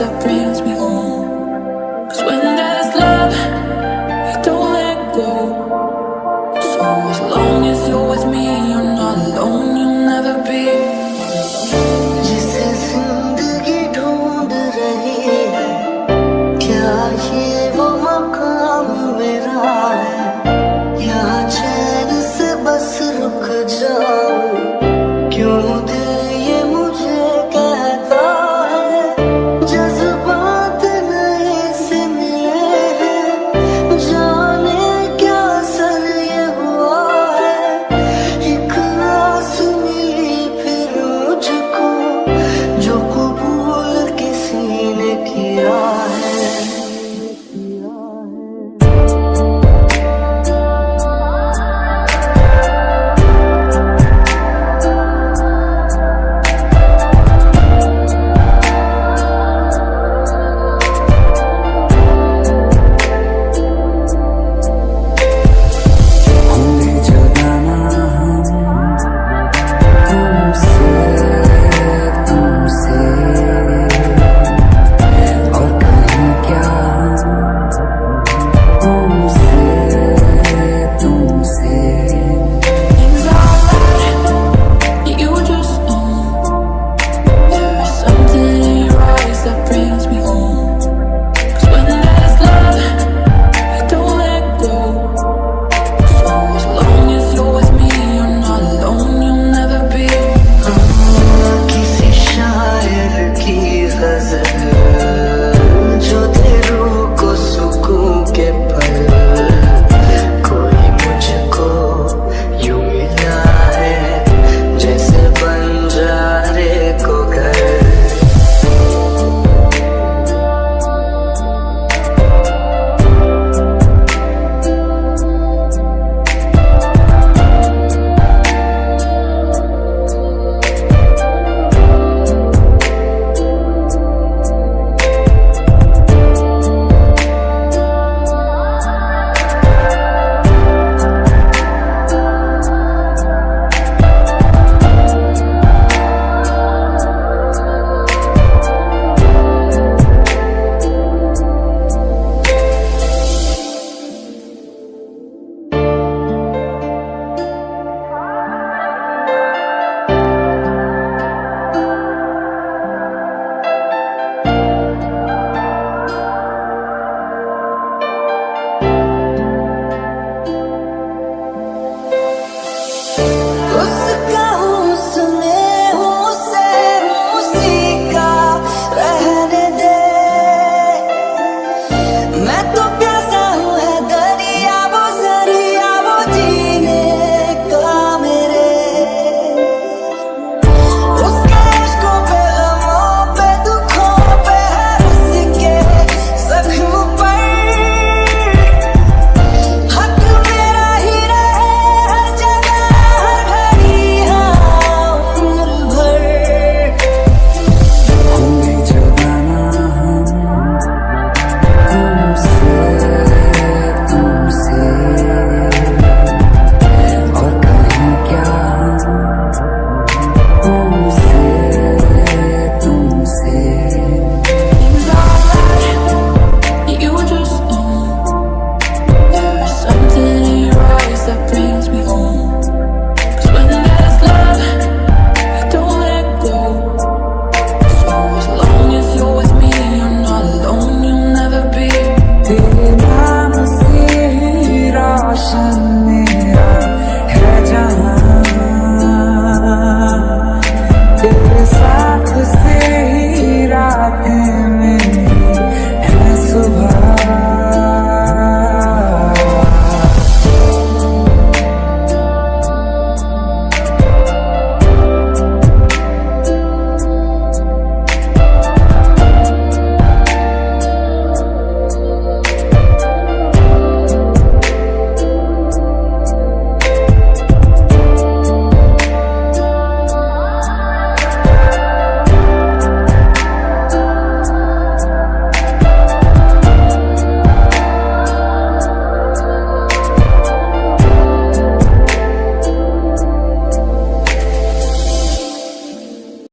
that brings me home. Cause when there's love, you don't let go. So it's love.